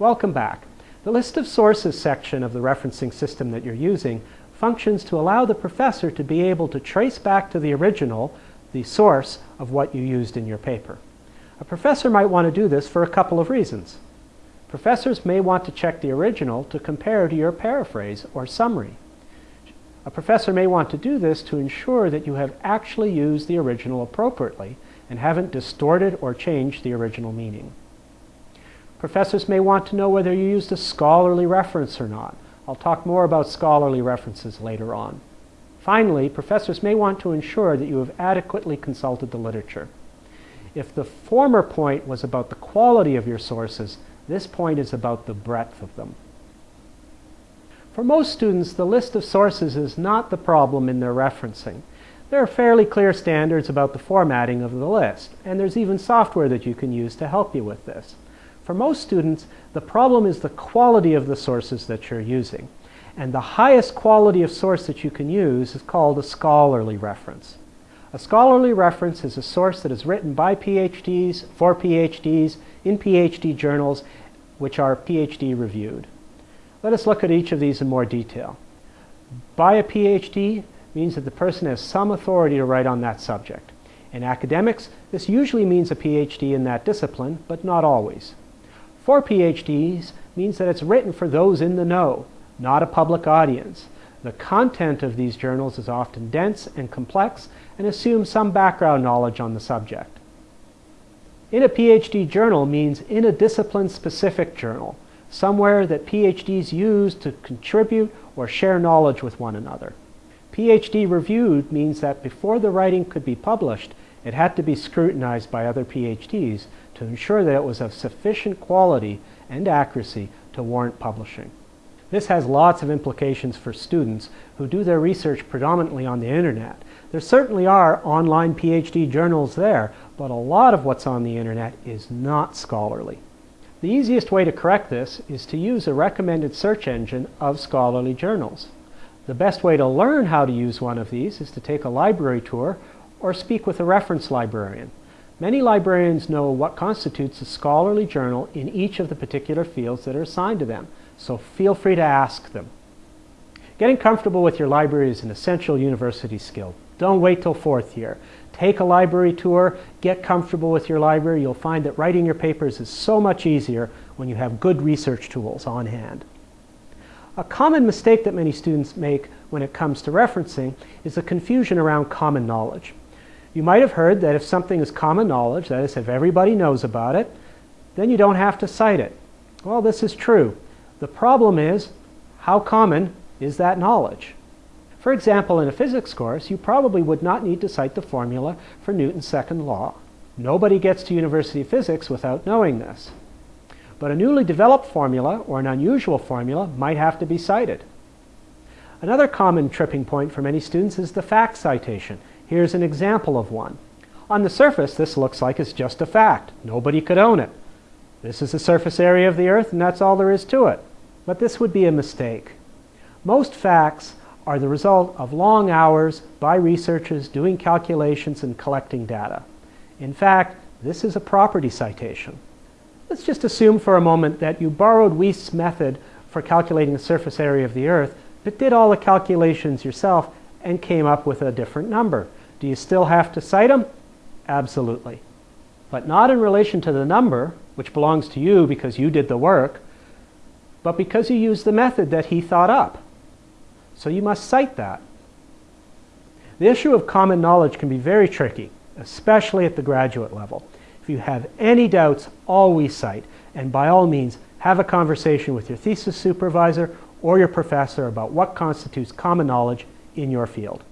Welcome back. The list of sources section of the referencing system that you're using functions to allow the professor to be able to trace back to the original, the source of what you used in your paper. A professor might want to do this for a couple of reasons. Professors may want to check the original to compare to your paraphrase or summary. A professor may want to do this to ensure that you have actually used the original appropriately and haven't distorted or changed the original meaning. Professors may want to know whether you used a scholarly reference or not. I'll talk more about scholarly references later on. Finally, professors may want to ensure that you have adequately consulted the literature. If the former point was about the quality of your sources, this point is about the breadth of them. For most students, the list of sources is not the problem in their referencing. There are fairly clear standards about the formatting of the list, and there's even software that you can use to help you with this. For most students, the problem is the quality of the sources that you're using. And the highest quality of source that you can use is called a scholarly reference. A scholarly reference is a source that is written by PhDs, for PhDs, in PhD journals, which are PhD reviewed. Let us look at each of these in more detail. By a PhD means that the person has some authority to write on that subject. In academics, this usually means a PhD in that discipline, but not always. For PhDs means that it's written for those in the know, not a public audience. The content of these journals is often dense and complex and assumes some background knowledge on the subject. In a PhD journal means in a discipline-specific journal, somewhere that PhDs use to contribute or share knowledge with one another. PhD reviewed means that before the writing could be published, it had to be scrutinized by other PhDs to ensure that it was of sufficient quality and accuracy to warrant publishing. This has lots of implications for students who do their research predominantly on the internet. There certainly are online PhD journals there, but a lot of what's on the internet is not scholarly. The easiest way to correct this is to use a recommended search engine of scholarly journals. The best way to learn how to use one of these is to take a library tour or speak with a reference librarian. Many librarians know what constitutes a scholarly journal in each of the particular fields that are assigned to them, so feel free to ask them. Getting comfortable with your library is an essential university skill. Don't wait till fourth year. Take a library tour, get comfortable with your library. You'll find that writing your papers is so much easier when you have good research tools on hand. A common mistake that many students make when it comes to referencing is the confusion around common knowledge. You might have heard that if something is common knowledge, that is, if everybody knows about it, then you don't have to cite it. Well, this is true. The problem is, how common is that knowledge? For example, in a physics course, you probably would not need to cite the formula for Newton's second law. Nobody gets to university physics without knowing this. But a newly developed formula, or an unusual formula, might have to be cited. Another common tripping point for many students is the fact citation. Here's an example of one. On the surface, this looks like it's just a fact. Nobody could own it. This is the surface area of the Earth, and that's all there is to it. But this would be a mistake. Most facts are the result of long hours by researchers doing calculations and collecting data. In fact, this is a property citation. Let's just assume for a moment that you borrowed Wuest's method for calculating the surface area of the Earth, but did all the calculations yourself and came up with a different number. Do you still have to cite them? Absolutely. But not in relation to the number, which belongs to you because you did the work, but because you used the method that he thought up. So you must cite that. The issue of common knowledge can be very tricky, especially at the graduate level. If you have any doubts, always cite, and by all means, have a conversation with your thesis supervisor or your professor about what constitutes common knowledge in your field.